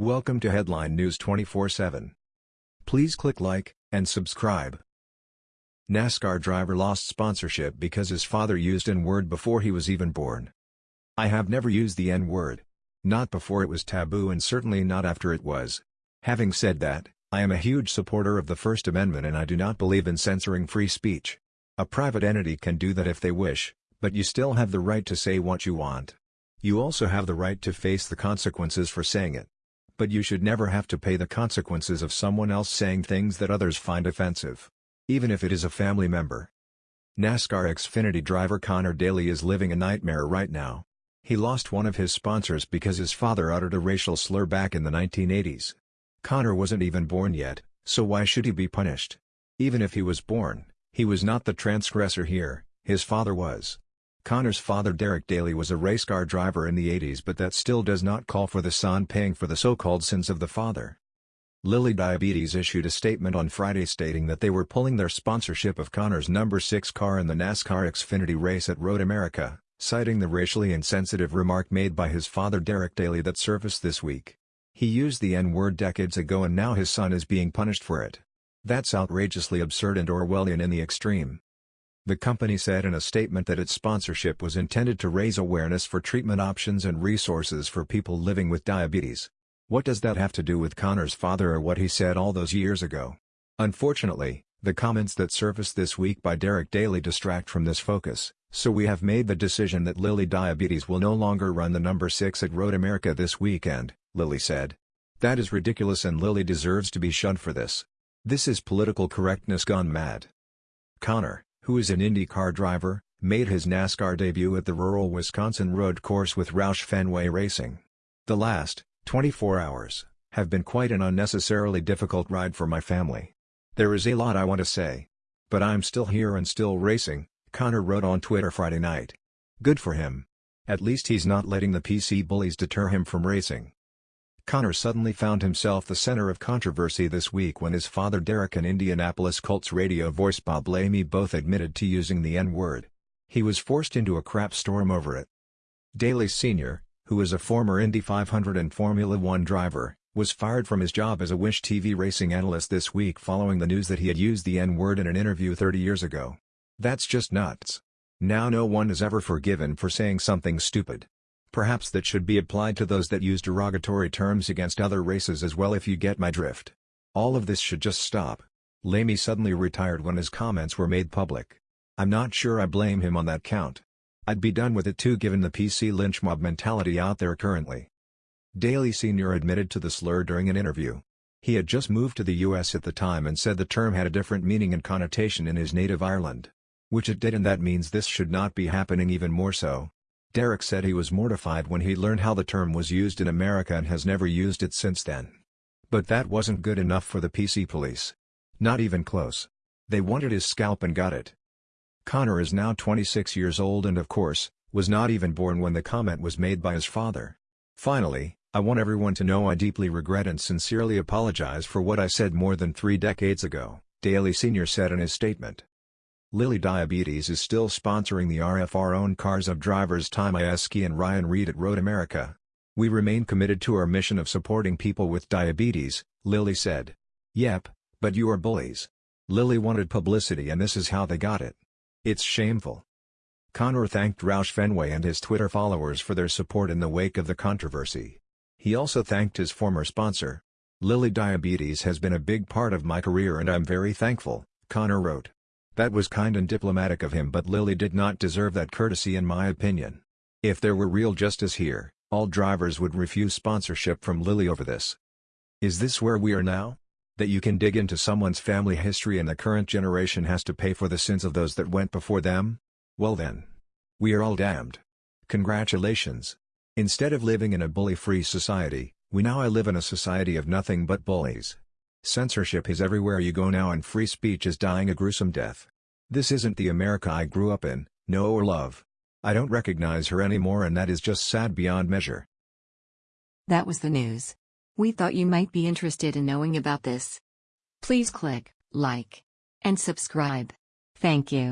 Welcome to Headline News 24/7. Please click like and subscribe. NASCAR driver lost sponsorship because his father used N-word before he was even born. I have never used the N-word. Not before it was taboo and certainly not after it was. Having said that, I am a huge supporter of the First Amendment and I do not believe in censoring free speech. A private entity can do that if they wish, but you still have the right to say what you want. You also have the right to face the consequences for saying it. But you should never have to pay the consequences of someone else saying things that others find offensive. Even if it is a family member. NASCAR Xfinity driver Conor Daly is living a nightmare right now. He lost one of his sponsors because his father uttered a racial slur back in the 1980s. Conor wasn't even born yet, so why should he be punished? Even if he was born, he was not the transgressor here, his father was. Conor's father Derek Daly was a race car driver in the 80s but that still does not call for the son paying for the so-called sins of the father. Lilly Diabetes issued a statement on Friday stating that they were pulling their sponsorship of Conor's number 6 car in the NASCAR Xfinity race at Road America, citing the racially insensitive remark made by his father Derek Daly that surfaced this week. He used the N-word decades ago and now his son is being punished for it. That's outrageously absurd and Orwellian in the extreme. The company said in a statement that its sponsorship was intended to raise awareness for treatment options and resources for people living with diabetes. What does that have to do with Conor's father or what he said all those years ago? Unfortunately, the comments that surfaced this week by Derek Daly distract from this focus, so we have made the decision that Lilly Diabetes will no longer run the number 6 at Road America this weekend, Lilly said. That is ridiculous and Lilly deserves to be shunned for this. This is political correctness gone mad. Conor, who is an IndyCar driver, made his NASCAR debut at the rural Wisconsin road course with Roush Fenway Racing. The last, 24 hours, have been quite an unnecessarily difficult ride for my family. There is a lot I want to say. But I'm still here and still racing, Conor wrote on Twitter Friday night. Good for him. At least he's not letting the PC bullies deter him from racing. Conor suddenly found himself the center of controversy this week when his father Derek and Indianapolis Colts radio voice Bob Lamey both admitted to using the N-word. He was forced into a crap storm over it. Daly Sr., who is a former Indy 500 and Formula One driver, was fired from his job as a Wish TV racing analyst this week following the news that he had used the N-word in an interview 30 years ago. That's just nuts. Now no one is ever forgiven for saying something stupid. Perhaps that should be applied to those that use derogatory terms against other races as well if you get my drift. All of this should just stop. Lamey suddenly retired when his comments were made public. I'm not sure I blame him on that count. I'd be done with it too given the PC lynch mob mentality out there currently. Daly Sr. admitted to the slur during an interview. He had just moved to the US at the time and said the term had a different meaning and connotation in his native Ireland. Which it did and that means this should not be happening even more so. Derek said he was mortified when he learned how the term was used in America and has never used it since then. But that wasn't good enough for the PC police. Not even close. They wanted his scalp and got it. Conor is now 26 years old and of course, was not even born when the comment was made by his father. Finally, I want everyone to know I deeply regret and sincerely apologize for what I said more than three decades ago, Daly Sr. said in his statement. Lilly Diabetes is still sponsoring the RFR-owned cars of drivers Ty Majeski and Ryan Reed at Road America. We remain committed to our mission of supporting people with diabetes, Lilly said. Yep, but you are bullies. Lilly wanted publicity and this is how they got it. It's shameful. Conor thanked Roush Fenway and his Twitter followers for their support in the wake of the controversy. He also thanked his former sponsor. Lilly Diabetes has been a big part of my career and I'm very thankful, Conor wrote. That was kind and diplomatic of him but Lilly did not deserve that courtesy in my opinion. If there were real justice here, all drivers would refuse sponsorship from Lilly over this. Is this where we are now? That you can dig into someone's family history and the current generation has to pay for the sins of those that went before them? Well then. We are all damned. Congratulations. Instead of living in a bully-free society, we now live in a society of nothing but bullies. Censorship is everywhere you go now and free speech is dying a gruesome death. This isn't the America I grew up in, know or love. I don't recognize her anymore and that is just sad beyond measure. That was the news. We thought you might be interested in knowing about this. Please click like and subscribe. Thank you.